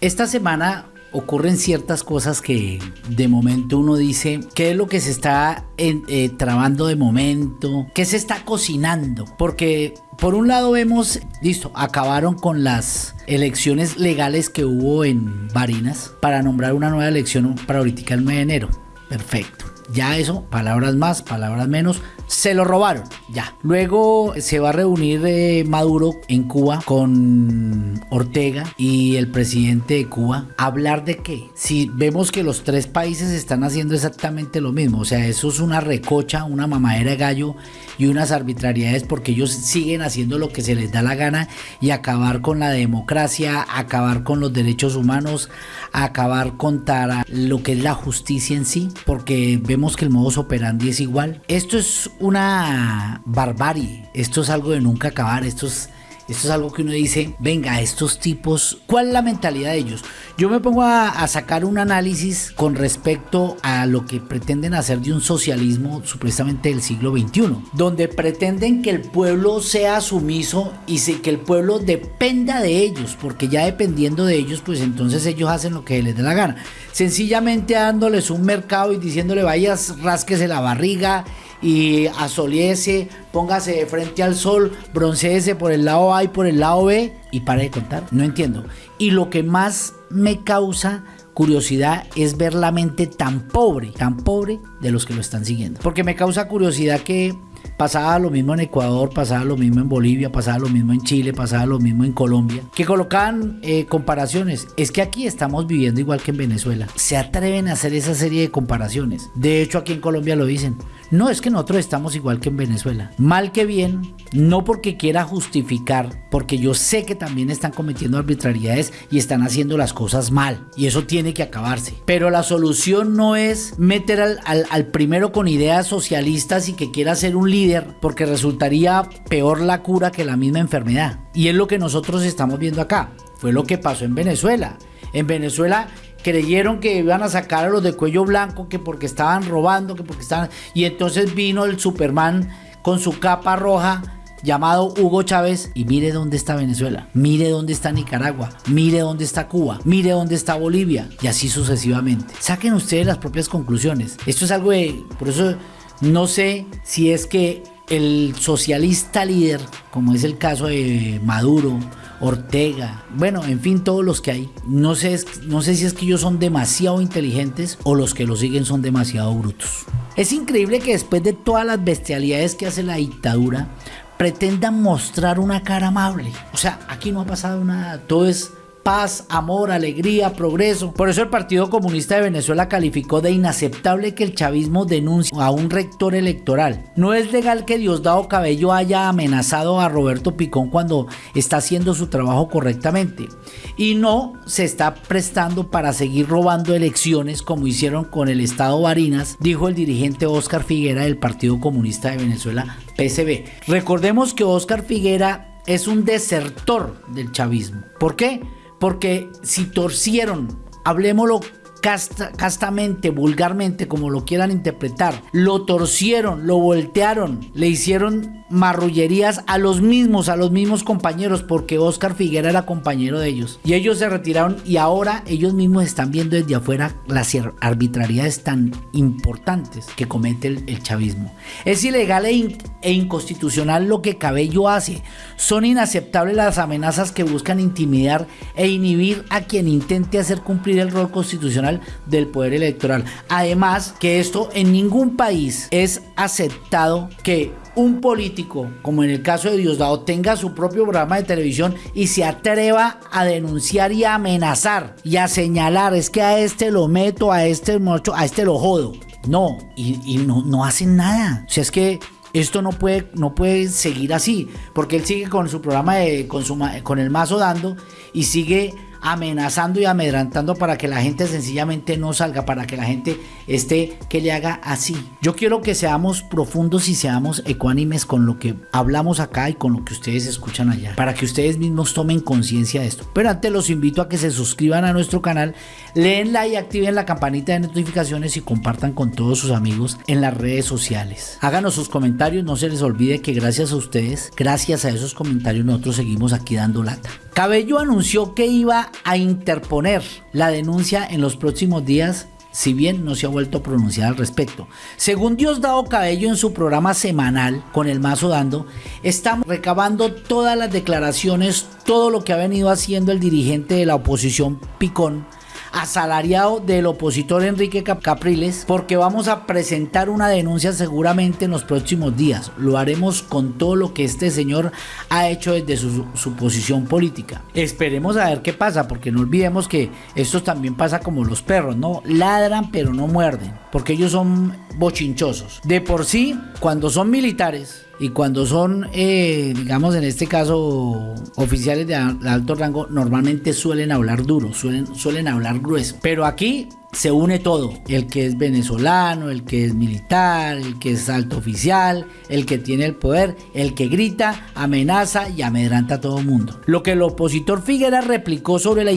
Esta semana ocurren ciertas cosas que de momento uno dice, ¿qué es lo que se está eh, trabando de momento? ¿Qué se está cocinando? Porque por un lado vemos, listo, acabaron con las elecciones legales que hubo en Barinas para nombrar una nueva elección para ahorita el 9 de enero. Perfecto. Ya eso, palabras más, palabras menos, se lo robaron, ya. Luego se va a reunir eh, Maduro en Cuba con Ortega y el presidente de Cuba. ¿Hablar de qué? Si vemos que los tres países están haciendo exactamente lo mismo, o sea, eso es una recocha, una mamadera de gallo y unas arbitrariedades porque ellos siguen haciendo lo que se les da la gana y acabar con la democracia, acabar con los derechos humanos, acabar con lo que es la justicia en sí, porque vemos que el modus operandi es igual. Esto es una barbarie, esto es algo de nunca acabar, esto es esto es algo que uno dice, venga, estos tipos, ¿cuál es la mentalidad de ellos? Yo me pongo a, sacar un análisis con respecto a lo que pretenden hacer de un socialismo supuestamente del siglo XXI, donde pretenden que el pueblo sea sumiso y que el pueblo dependa de ellos, porque ya dependiendo de ellos, pues entonces ellos hacen lo que les dé la gana. Sencillamente dándoles un mercado y diciéndole, vayas, rásquese la barriga y asoliese, póngase de frente al sol, bronceese por el lado A y por el lado B y pare de contar. No entiendo. Y lo que más me causa curiosidad es ver la mente tan pobre, tan pobre de los que lo están siguiendo. Porque me causa curiosidad que Pasaba lo mismo en Ecuador, pasaba lo mismo en Bolivia, pasaba lo mismo en Chile, pasaba lo mismo en Colombia, que colocaban eh, comparaciones. Es que aquí estamos viviendo igual que en Venezuela. Se atreven a hacer esa serie de comparaciones. De hecho, aquí en Colombia lo dicen. No es que nosotros estamos igual que en Venezuela. Mal que bien, no porque quiera justificar, porque yo sé que también están cometiendo arbitrariedades y están haciendo las cosas mal. Y eso tiene que acabarse. Pero la solución no es meter al, al primero con ideas socialistas y que quiera ser un líder porque resultaría peor la cura que la misma enfermedad. Y es lo que nosotros estamos viendo acá. Fue lo que pasó en Venezuela. En Venezuela creyeron que iban a sacar a los de cuello blanco que porque estaban robando, que porque estaban... Y entonces vino el Superman con su capa roja llamado Hugo Chávez y mire dónde está Venezuela, mire dónde está Nicaragua, mire dónde está Cuba, mire dónde está Bolivia y así sucesivamente. Saquen ustedes las propias conclusiones. Esto es algo de... Por eso no sé si es que el socialista líder, como es el caso de Maduro, Ortega, bueno, en fin, todos los que hay, no sé, no sé si es que ellos son demasiado inteligentes o los que lo siguen son demasiado brutos. Es increíble que después de todas las bestialidades que hace la dictadura, pretendan mostrar una cara amable. O sea, aquí no ha pasado nada, todo es paz, amor, alegría, progreso. Por eso el Partido Comunista de Venezuela calificó de inaceptable que el chavismo denuncie a un rector electoral. No es legal que Diosdado Cabello haya amenazado a Roberto Picón cuando está haciendo su trabajo correctamente. Y no se está prestando para seguir robando elecciones como hicieron con el Estado Barinas, dijo el dirigente Oscar Figuera del Partido Comunista de Venezuela, PSB. Recordemos que Oscar Figuera es un desertor del chavismo. ¿Por qué? Porque si torcieron, hablemoslo castamente, vulgarmente, como lo quieran interpretar, lo torcieron, lo voltearon, le hicieron marrullerías a los mismos, a los mismos compañeros, porque Oscar Figuera era compañero de ellos. Y ellos se retiraron y ahora ellos mismos están viendo desde afuera las arbitrariedades tan importantes que comete el, chavismo. Es ilegal e, e inconstitucional lo que Cabello hace. Son inaceptables las amenazas que buscan intimidar e inhibir a quien intente hacer cumplir el rol constitucional del poder electoral. Además, que esto en ningún país es aceptado que un político, como en el caso de Diosdado, tenga su propio programa de televisión y se atreva a denunciar y a amenazar y a señalar, es que a este lo meto, a este mocho, a este lo jodo. No, y, no, no hacen nada. O sea, es que esto no puede, no puede seguir así, porque él sigue con su programa de con, con el mazo dando y sigue amenazando y amedrantando para que la gente sencillamente no salga, para que la gente esté que le haga así. Yo quiero que seamos profundos y seamos ecuánimes con lo que hablamos acá y con lo que ustedes escuchan allá, para que ustedes mismos tomen conciencia de esto. Pero antes los invito a que se suscriban a nuestro canal, leenla y activen la campanita de notificaciones y compartan con todos sus amigos en las redes sociales. Háganos sus comentarios, no se les olvide que gracias a ustedes, gracias a esos comentarios nosotros seguimos aquí dando lata. Cabello anunció que iba a interponer la denuncia en los próximos días si bien no se ha vuelto a pronunciar al respecto. Según Diosdado Cabello en su programa semanal con el mazo dando, estamos recabando todas las declaraciones, todo lo que ha venido haciendo el dirigente de la oposición Picón asalariado del opositor Enrique Capriles porque vamos a presentar una denuncia seguramente en los próximos días. Lo haremos con todo lo que este señor ha hecho desde su, posición política. Esperemos a ver qué pasa porque no olvidemos que esto también pasa como los perros, ¿no? Ladran pero no muerden porque ellos son bochinchosos. De por sí, cuando son militares, y cuando son, eh, digamos en este caso, oficiales de alto rango, normalmente suelen hablar duro, suelen, suelen hablar grueso. Pero aquí se une todo, el que es venezolano, el que es militar, el que es alto oficial, el que tiene el poder, el que grita, amenaza y amedranta a todo mundo. Lo que el opositor Figuera replicó sobre la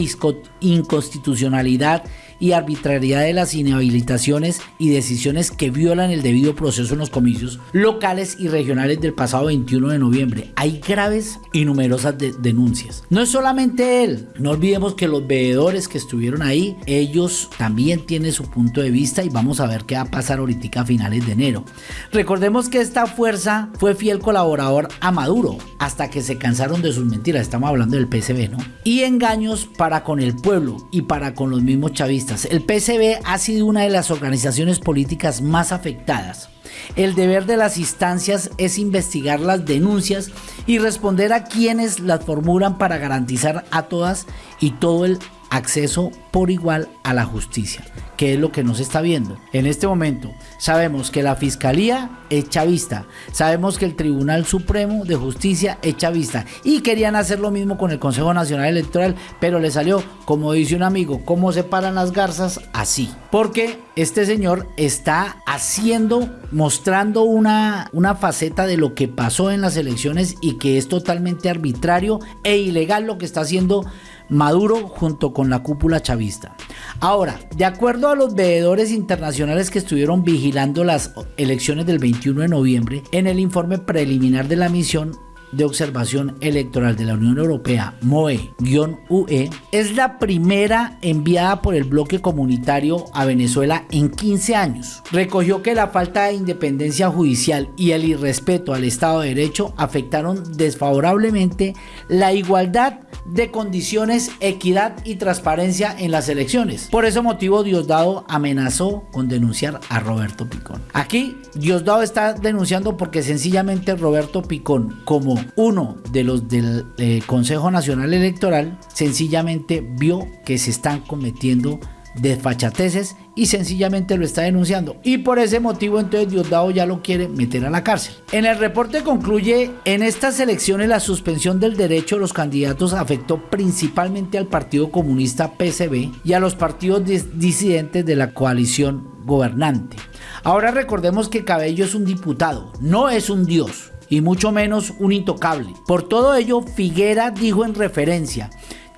inconstitucionalidad y arbitrariedad de las inhabilitaciones y decisiones que violan el debido proceso en los comicios locales y regionales del pasado 21 de noviembre. Hay graves y numerosas denuncias. No es solamente él, no olvidemos que los veedores que estuvieron ahí, ellos también tienen su punto de vista y vamos a ver qué va a pasar ahorita a finales de enero. Recordemos que esta fuerza fue fiel colaborador a Maduro hasta que se cansaron de sus mentiras, estamos hablando del PSB, ¿no? Y engaños para con el pueblo y para con los mismos chavistas el PSB ha sido una de las organizaciones políticas más afectadas. El deber de las instancias es investigar las denuncias y responder a quienes las formulan para garantizar a todas y todo el acceso por igual a la justicia, que es lo que nos está viendo. En este momento sabemos que la Fiscalía es chavista, sabemos que el Tribunal Supremo de Justicia es chavista y querían hacer lo mismo con el Consejo Nacional Electoral, pero le salió, como dice un amigo, ¿cómo se paran las garzas? Así. Porque este señor está haciendo, mostrando una, una faceta de lo que pasó en las elecciones y que es totalmente arbitrario e ilegal lo que está haciendo Maduro junto con la cúpula chavista. Ahora, de acuerdo a los veedores internacionales que estuvieron vigilando las elecciones del 21 de noviembre, en el informe preliminar de la misión de Observación Electoral de la Unión Europea, MOE-UE, es la primera enviada por el bloque comunitario a Venezuela en 15 años. Recogió que la falta de independencia judicial y el irrespeto al Estado de Derecho afectaron desfavorablemente la igualdad de condiciones, equidad y transparencia en las elecciones. Por ese motivo Diosdado amenazó con denunciar a Roberto Picón. Aquí Diosdado está denunciando porque sencillamente Roberto Picón, como uno de los del eh, Consejo Nacional Electoral, sencillamente vio que se están cometiendo desfachateces y sencillamente lo está denunciando. Y por ese motivo entonces Diosdado ya lo quiere meter a la cárcel. En el reporte concluye, en estas elecciones la suspensión del derecho de los candidatos afectó principalmente al Partido Comunista PCB y a los partidos disidentes de la coalición gobernante. Ahora recordemos que Cabello es un diputado, no es un dios y mucho menos un intocable. Por todo ello, Figuera dijo en referencia,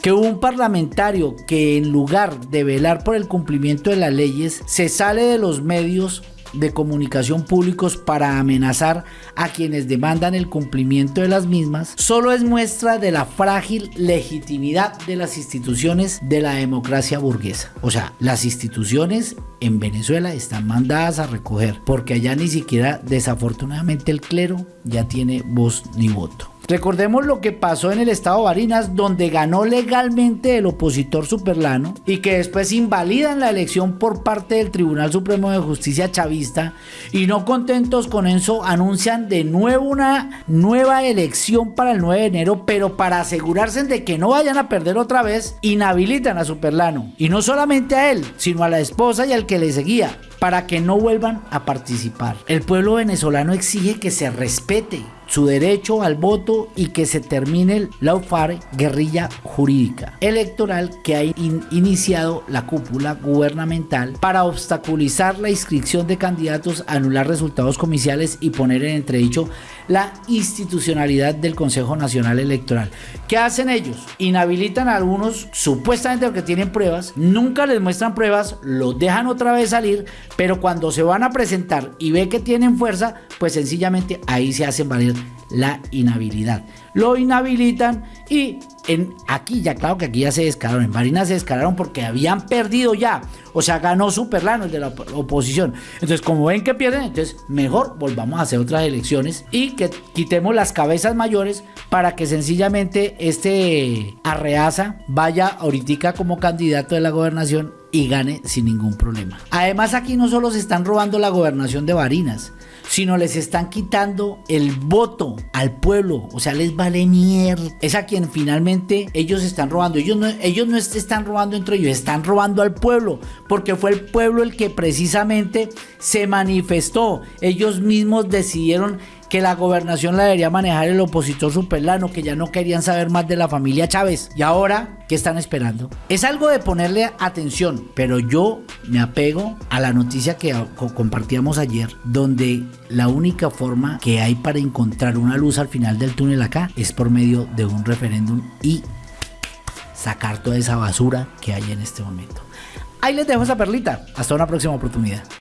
que un parlamentario que en lugar de velar por el cumplimiento de las leyes se sale de los medios de comunicación públicos para amenazar a quienes demandan el cumplimiento de las mismas, solo es muestra de la frágil legitimidad de las instituciones de la democracia burguesa. O sea, las instituciones en Venezuela están mandadas a recoger, porque allá ni siquiera desafortunadamente el clero ya tiene voz ni voto. Recordemos lo que pasó en el estado Barinas, donde ganó legalmente el opositor Superlano y que después invalidan la elección por parte del Tribunal Supremo de Justicia chavista. Y no contentos con eso anuncian de nuevo una nueva elección para el 9 de enero, pero para asegurarse de que no vayan a perder otra vez, inhabilitan a Superlano. Y no solamente a él, sino a la esposa y al que le seguía para que no vuelvan a participar. El pueblo venezolano exige que se respete su derecho al voto y que se termine la UFAR guerrilla jurídica electoral que ha iniciado la cúpula gubernamental para obstaculizar la inscripción de candidatos, anular resultados comiciales y poner en entredicho la institucionalidad del Consejo Nacional Electoral. ¿Qué hacen ellos? Inhabilitan a algunos supuestamente porque tienen pruebas, nunca les muestran pruebas, los dejan otra vez salir, pero cuando se van a presentar y ve que tienen fuerza, pues sencillamente ahí se hacen valer la inhabilidad. Lo inhabilitan y en aquí ya claro que aquí ya se descararon, en Barinas se descararon porque habían perdido ya, o sea, ganó Superlano el de la oposición. Entonces, como ven que pierden, entonces mejor volvamos a hacer otras elecciones y que quitemos las cabezas mayores para que sencillamente este Arreaza vaya ahorita como candidato de la gobernación y gane sin ningún problema. Además, aquí no solo se están robando la gobernación de Barinas, sino les están quitando el voto al pueblo. O sea, les vale mierda. Es a quien finalmente ellos están robando. Ellos no, ellos no están robando entre ellos, están robando al pueblo. Porque fue el pueblo el que precisamente se manifestó. Ellos mismos decidieron que la gobernación la debería manejar el opositor superlano, que ya no querían saber más de la familia Chávez. Y ahora, ¿qué están esperando? Es algo de ponerle atención, pero yo me apego a la noticia que compartíamos ayer, donde la única forma que hay para encontrar una luz al final del túnel acá es por medio de un referéndum y sacar toda esa basura que hay en este momento. Ahí les dejo esa perlita. Hasta una próxima oportunidad.